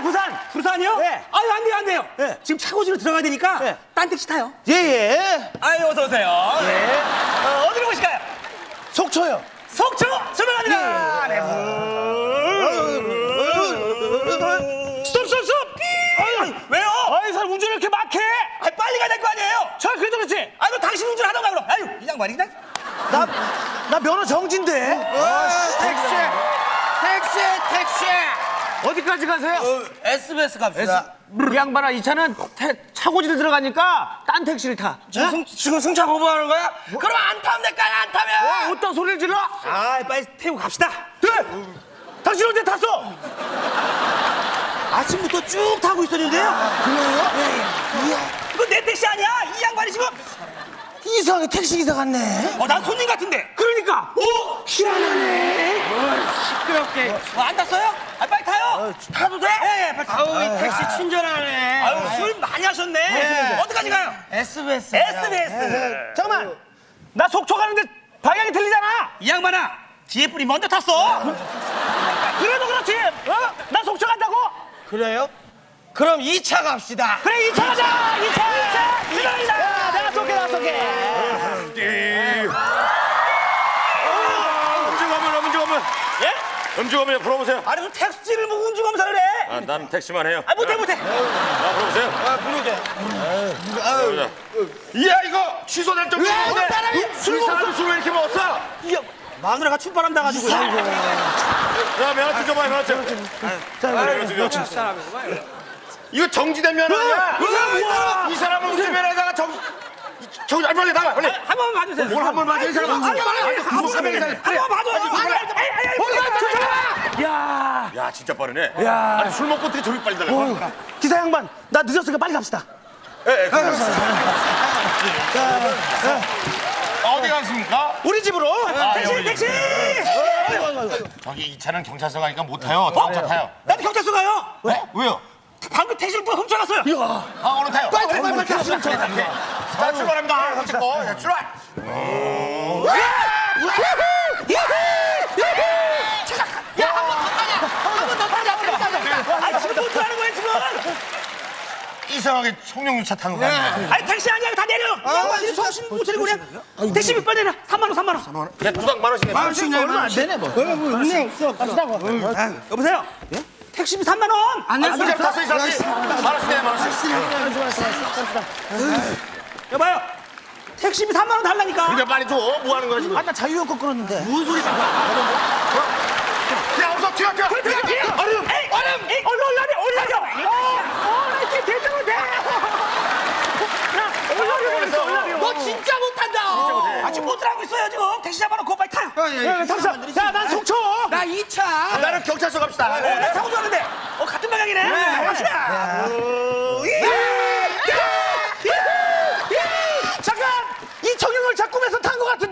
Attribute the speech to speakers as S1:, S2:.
S1: 부산이요 부산. 부산이요?
S2: 네.
S1: 아유 안 돼요 안 돼요.
S2: 네.
S1: 지금 차고지로 들어가야 되니까
S2: 네.
S1: 딴 택시 타요.
S2: 예예.
S1: 아유 어서 오세요.
S2: 예.
S1: 어, 어디로 오실까요?
S2: 속초요.
S1: 속초 출발합니다.
S2: 예.
S1: 네. 스톱 스톱 스톱. 아유, 왜요?
S2: 아이 사람 운전 왜 이렇게 막해?
S1: 아 빨리 가야 될 거 아니에요?
S2: 저 그래도 그렇지.
S1: 아이고 당신 운전하던가 그럼. 아유 이 양반이 그냥.
S2: 나 나 면허 정진데.
S3: 택시! 택시! 택시!
S2: 어디까지 가세요?
S3: SBS 갑시다.
S2: 이 양반아 이 차는 태, 차고지를 들어가니까 딴 택시를 타.
S3: 지금, 승, 지금 승차 거부하는 거야? 그럼 안 타면 될까요? 안 타면!
S2: 어떤 소리를 질러?
S1: 아 빨리 태우고 갑시다.
S2: 네. 당신 언제 탔어?
S1: 아침부터 쭉 타고 있었는데요.
S2: 그래요?
S1: 이거 내 택시 아니야? 이 양반이 지금.
S2: 이상하게 택시 기사 같네.
S1: 어, 난 손님 같은데.
S2: 그러니까.
S1: 오, 희한하네.
S3: 시끄럽게.
S1: 어, 안 탔어요? 아, 빨리 타요. 타도 돼? 예, 예.
S3: 아우, 이 택시 친절하네.
S1: 아유, 술 많이 하셨네. 어디까지 가요?
S3: SBS.
S1: SBS.
S2: 잠깐만. 나 속초 가는데 방향이 틀리잖아.
S1: 이 양반아, 뒤에 분이 먼저 탔어.
S2: 그래도 그렇지. 어? 나 속초 간다고?
S3: 그래요? 그럼 2차 갑시다.
S2: 그래 이차 가자. 이차
S4: 음주가면 불러보세요.
S1: 아니, 그 택시를 뭐 운주 검사를 해?
S4: 아, 난 택시만 해요.
S1: 아, 못해, 못해.
S4: 아, 불러보세요. 아, 부르게. 이야 이거 취소될 정도인데 이 사람 술왜 이렇게 먹었어?
S1: 이 양, 마누라가 출발한다 가지고.
S4: 자 면허증 줘봐요 면허증. 면허증 이거 정지된 면허 아니야?
S1: 이 사람
S4: 사람은 운전면허에다가 정 저기 아, 빨리 나가 빨리.
S1: 한 번만 봐주세요.
S4: 뭘 한번 맞아 이 사람.
S1: 아니, 아니, 아니, 한 번만 아니,
S2: 야.
S4: 야 진짜 빠르네.
S2: 야.
S4: 아니 술 먹고 어떻게 저렇게 빨리?
S2: 어, 기사 양반 나 늦었으니까 빨리 갑시다.
S4: 예, 예, 어디 가십니까?
S2: 우리 집으로.
S1: 택시, 택시!
S4: 저기 이 차는 경찰서 가니까 못 타요. 다음 차 타요.
S1: 나도 경찰서 가요.
S4: 네? 왜요?
S1: 방금 택시를 훔쳐갔어요.
S4: 아 오늘 타요.
S2: 빨리 빨리 빨리 갑시다.
S4: 자 출발합니다. 같이 고. 자, 출발.
S1: 아니, 지금 못 타는 거예요, 지금.
S4: 이상하게 청룡유차 탄거 같네.
S1: 아니 택시 아니야. 다 내려. 이 양반이 정신 못 차리고 그냥 택시 몇번 내라 3만 원 3만 원.
S4: 그냥 두당 만 원씩. 만 원씩
S2: 얼마 안 되네 뭐.
S1: 여보세요 택시비 3만 원안
S4: 아, 문제 탔어 이 사람이. 만 원씩.
S1: 여봐요 택시비 3만 원 달라니까
S4: 그러니까 빨리 줘. 뭐 하는 거야 지금?
S2: 아나 자유연권 끌었는데.
S1: 무슨 소리야
S4: 야, 어서 튀어, 튀어.
S1: 얼음 얼음 얼음 얼른 얼른 얼른 어나 이렇게 대장을
S3: 돼너 진짜 못한다.
S1: 아 지금 못 들어가고 있어요 지금 택시 잡아놓고 빨리 타요
S2: 탑사. 야난 속초.
S3: 나 2차.
S4: 나는 경찰서 갑시다.
S1: 어, 나 타고 좋았는데. 어 같은 방향이네. 갑시다. 오, 예.
S2: 잠깐! 이 청룡을 자 꿈에서 탄 것 같은데?